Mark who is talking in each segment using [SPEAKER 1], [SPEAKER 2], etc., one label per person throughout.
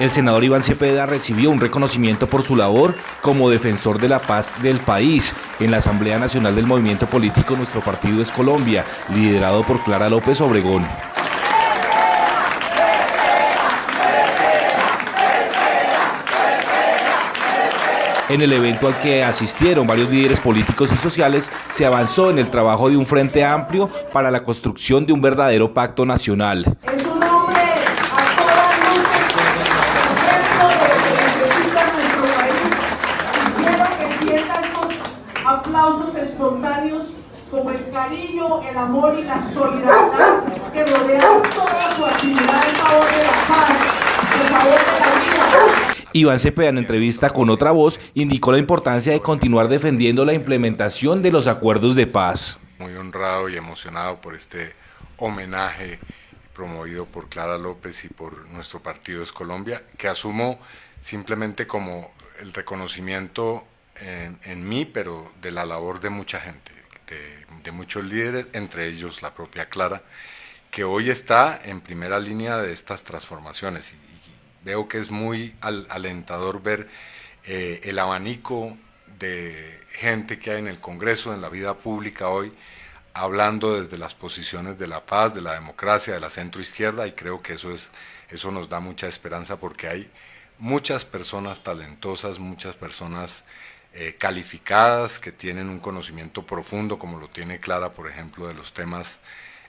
[SPEAKER 1] El senador Iván Cepeda recibió un reconocimiento por su labor como defensor de la paz del país en la Asamblea Nacional del Movimiento Político Nuestro Partido es Colombia, liderado por Clara López Obregón. En el evento al que asistieron varios líderes políticos y sociales, se avanzó en el trabajo de un frente amplio para la construcción de un verdadero pacto nacional.
[SPEAKER 2] Aplausos espontáneos como el cariño, el amor y la solidaridad que rodean toda su actividad en favor de la paz, en favor de la vida.
[SPEAKER 1] Iván Cepeda, en entrevista con otra voz, indicó la importancia de continuar defendiendo la implementación de los acuerdos de paz.
[SPEAKER 3] Muy honrado y emocionado por este homenaje promovido por Clara López y por nuestro partido Es Colombia, que asumo simplemente como el reconocimiento en, mí, pero de la labor de mucha gente, de, muchos líderes, entre ellos la propia Clara, que hoy está en primera línea de estas transformaciones. Y, veo que es muy alentador ver eh, el abanico de gente que hay en el Congreso, en la vida pública hoy, hablando desde las posiciones de la paz, de la democracia, de la centroizquierda, y creo que eso, es, eso nos da mucha esperanza porque hay muchas personas talentosas, muchas personas eh, calificadas, que tienen un conocimiento profundo, como lo tiene Clara, por ejemplo, de los temas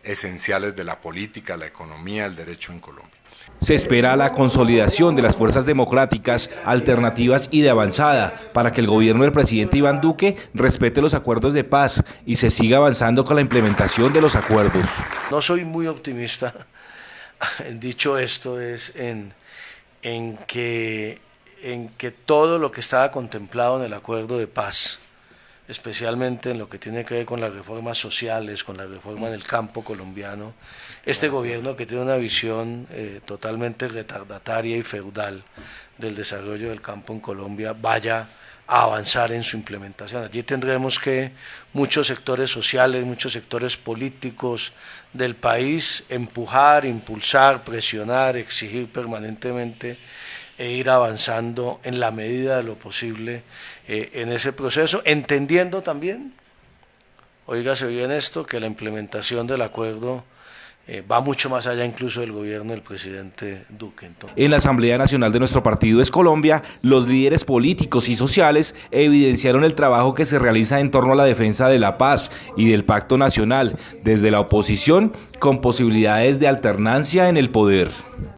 [SPEAKER 3] esenciales de la política, la economía, el derecho en Colombia.
[SPEAKER 1] Se espera la consolidación de las fuerzas democráticas, alternativas y de avanzada para que el gobierno del presidente Iván Duque respete los acuerdos de paz y se siga avanzando con la implementación de los acuerdos.
[SPEAKER 4] No soy muy optimista, dicho esto, es en, en que en que todo lo que estaba contemplado en el acuerdo de paz, especialmente en lo que tiene que ver con las reformas sociales, con la reforma del campo colombiano, este gobierno que tiene una visión eh, totalmente retardataria y feudal del desarrollo del campo en Colombia vaya a avanzar en su implementación. Allí tendremos que muchos sectores sociales, muchos sectores políticos del país empujar, impulsar, presionar, exigir permanentemente e ir avanzando en la medida de lo posible eh, en ese proceso, entendiendo también, oígase bien esto, que la implementación del acuerdo eh, va mucho más allá incluso del gobierno del presidente Duque.
[SPEAKER 1] En la Asamblea Nacional de nuestro partido es Colombia, los líderes políticos y sociales evidenciaron el trabajo que se realiza en torno a la defensa de la paz y del pacto nacional, desde la oposición con posibilidades de alternancia en el poder.